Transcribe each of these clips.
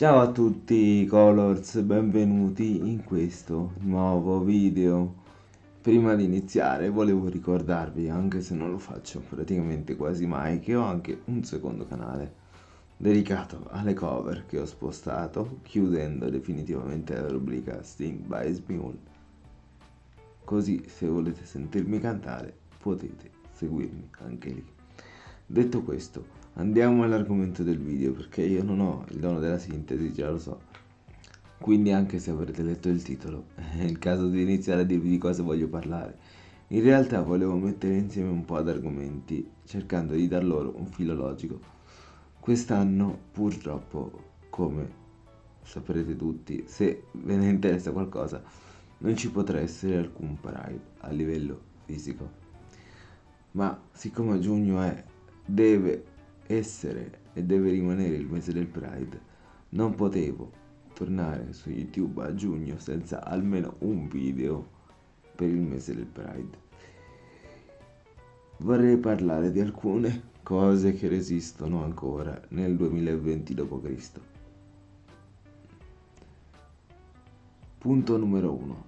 Ciao a tutti Colors, benvenuti in questo nuovo video. Prima di iniziare volevo ricordarvi, anche se non lo faccio praticamente quasi mai, che ho anche un secondo canale dedicato alle cover che ho spostato, chiudendo definitivamente la rubrica Sting by Smule. Così se volete sentirmi cantare potete seguirmi anche lì. Detto questo, Andiamo all'argomento del video perché io non ho il dono della sintesi, già lo so. Quindi anche se avrete letto il titolo, è il caso di iniziare a dirvi di cosa voglio parlare. In realtà volevo mettere insieme un po' di argomenti, cercando di dar loro un filo logico. Quest'anno, purtroppo, come saprete tutti, se ve ne interessa qualcosa, non ci potrà essere alcun Pride a livello fisico. Ma siccome giugno è, deve essere e deve rimanere il mese del Pride, non potevo tornare su YouTube a giugno senza almeno un video per il mese del Pride. Vorrei parlare di alcune cose che resistono ancora nel 2020 d.C. Punto numero 1.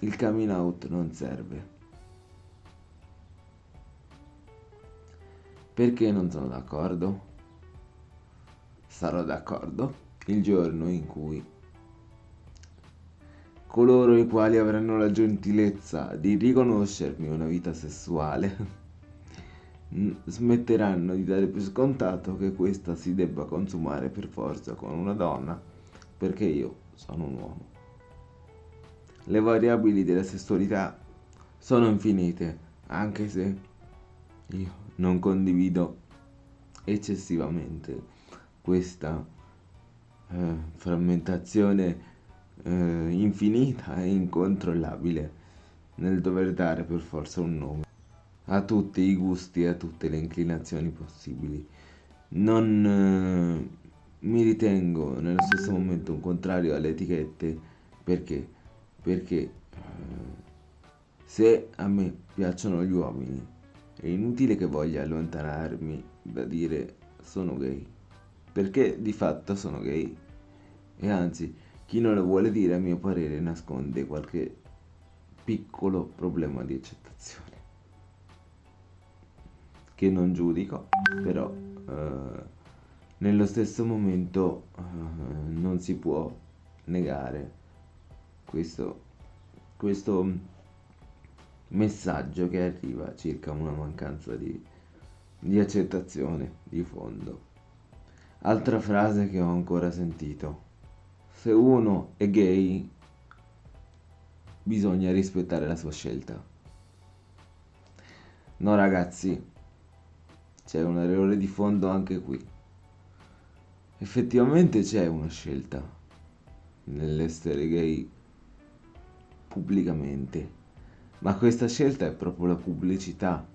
Il coming out non serve. Perché non sono d'accordo? Sarò d'accordo il giorno in cui coloro i quali avranno la gentilezza di riconoscermi una vita sessuale smetteranno di dare per scontato che questa si debba consumare per forza con una donna perché io sono un uomo. Le variabili della sessualità sono infinite, anche se io non condivido eccessivamente questa eh, frammentazione eh, infinita e incontrollabile nel dover dare per forza un nome a tutti i gusti e a tutte le inclinazioni possibili. Non eh, mi ritengo nello stesso momento un contrario alle etichette perché? Perché eh, se a me piacciono gli uomini è inutile che voglia allontanarmi da dire sono gay, perché di fatto sono gay. E anzi, chi non lo vuole dire a mio parere nasconde qualche piccolo problema di accettazione. Che non giudico, però eh, nello stesso momento eh, non si può negare questo, questo messaggio che arriva circa una mancanza di, di accettazione di fondo. Altra frase che ho ancora sentito. Se uno è gay, bisogna rispettare la sua scelta. No ragazzi, c'è un errore di fondo anche qui. Effettivamente c'è una scelta nell'essere gay pubblicamente ma questa scelta è proprio la pubblicità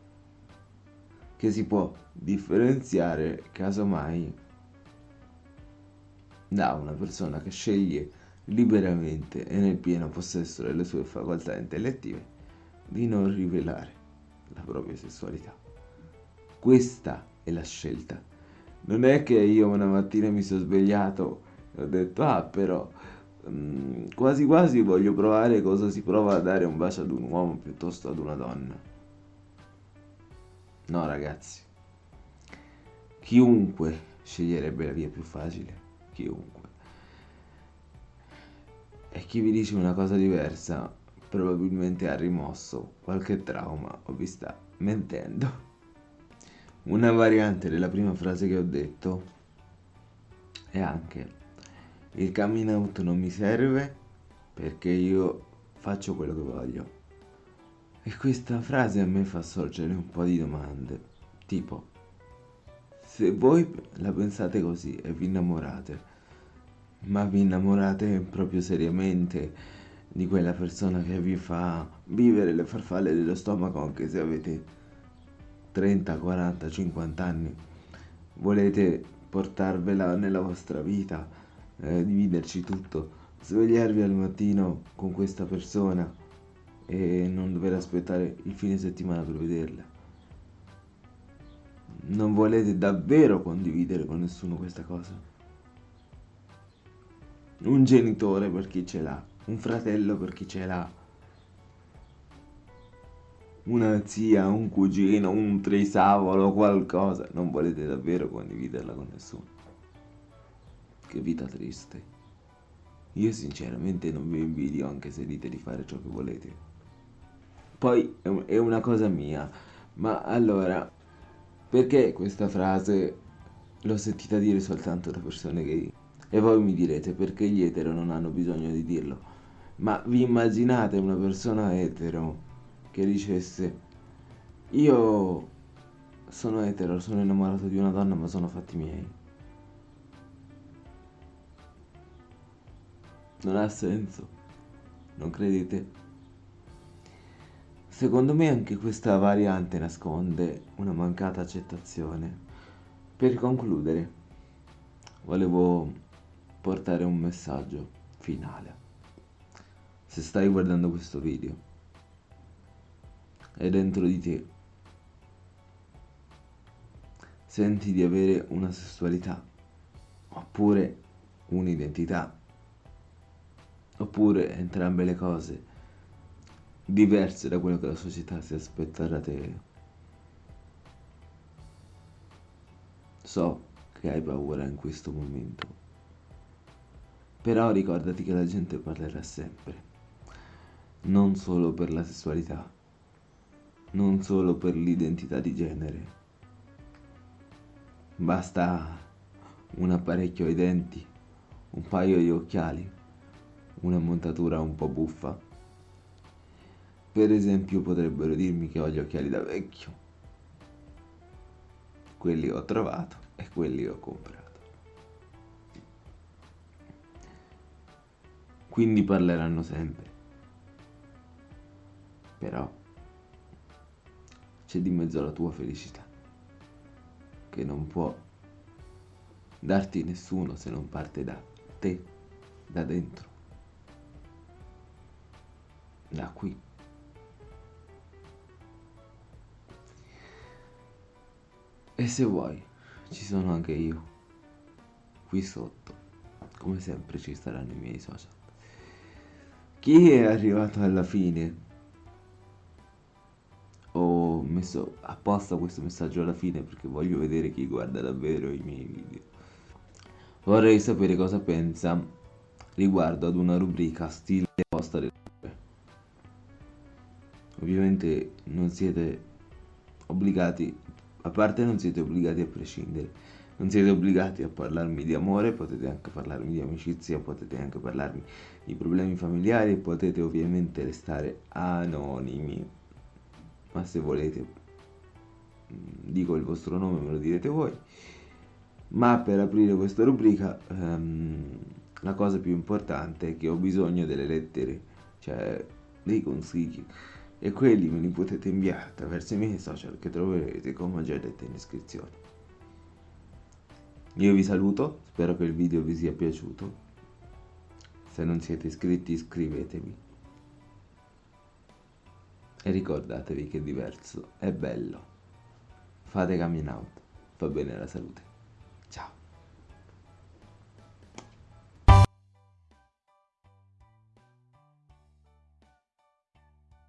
che si può differenziare casomai da una persona che sceglie liberamente e nel pieno possesso delle sue facoltà intellettive di non rivelare la propria sessualità. Questa è la scelta. Non è che io una mattina mi sono svegliato e ho detto ah però Mm, quasi quasi voglio provare cosa si prova a dare un bacio ad un uomo piuttosto ad una donna. No ragazzi, chiunque sceglierebbe la via più facile, chiunque. E chi vi dice una cosa diversa probabilmente ha rimosso qualche trauma o vi sta mentendo. Una variante della prima frase che ho detto è anche il coming out non mi serve perché io faccio quello che voglio. E questa frase a me fa sorgere un po' di domande, tipo, se voi la pensate così e vi innamorate, ma vi innamorate proprio seriamente di quella persona che vi fa vivere le farfalle dello stomaco anche se avete 30, 40, 50 anni, volete portarvela nella vostra vita, eh, dividerci tutto, svegliarvi al mattino con questa persona e non dover aspettare il fine settimana per vederla. Non volete davvero condividere con nessuno questa cosa? un genitore per chi ce l'ha, un fratello per chi ce l'ha, una zia, un cugino, un trisavolo, qualcosa, non volete davvero condividerla con nessuno. Che vita triste. Io sinceramente non vi invidio anche se dite di fare ciò che volete. Poi è una cosa mia, ma allora, perché questa frase l'ho sentita dire soltanto da persone gay? E voi mi direte perché gli etero non hanno bisogno di dirlo. Ma vi immaginate una persona etero che dicesse io sono etero, sono innamorato di una donna ma sono fatti miei? Non ha senso, non credete? Secondo me anche questa variante nasconde una mancata accettazione. Per concludere, volevo portare un messaggio finale. Se stai guardando questo video e dentro di te senti di avere una sessualità oppure un'identità oppure entrambe le cose diverse da quello che la società si aspetta da te. So che hai paura in questo momento, però ricordati che la gente parlerà sempre, non solo per la sessualità, non solo per l'identità di genere. Basta un apparecchio ai denti, un paio di occhiali una montatura un po' buffa. Per esempio potrebbero dirmi che ho gli occhiali da vecchio. Quelli ho trovato e quelli ho comprato. Quindi parleranno sempre. Però c'è di mezzo la tua felicità, che non può darti nessuno se non parte da te, da dentro da qui. E se vuoi, ci sono anche io. Qui sotto, come sempre, ci saranno i miei social. Chi è arrivato alla fine? Ho messo apposta questo messaggio alla fine perché voglio vedere chi guarda davvero i miei video. Vorrei sapere cosa pensa riguardo ad una rubrica stile posta del ovviamente non siete obbligati, a parte non siete obbligati a prescindere, non siete obbligati a parlarmi di amore, potete anche parlarmi di amicizia, potete anche parlarmi di problemi familiari, potete ovviamente restare anonimi, ma se volete mm, dico il vostro nome, me lo direte voi. Ma per aprire questa rubrica um, la cosa più importante è che ho bisogno delle lettere, cioè dei consigli e quelli me li potete inviare attraverso i miei social che troverete come ho già detto in descrizione. Io vi saluto, spero che il video vi sia piaciuto. Se non siete iscritti iscrivetevi. E ricordatevi che diverso è bello. Fate coming out, fa bene alla salute.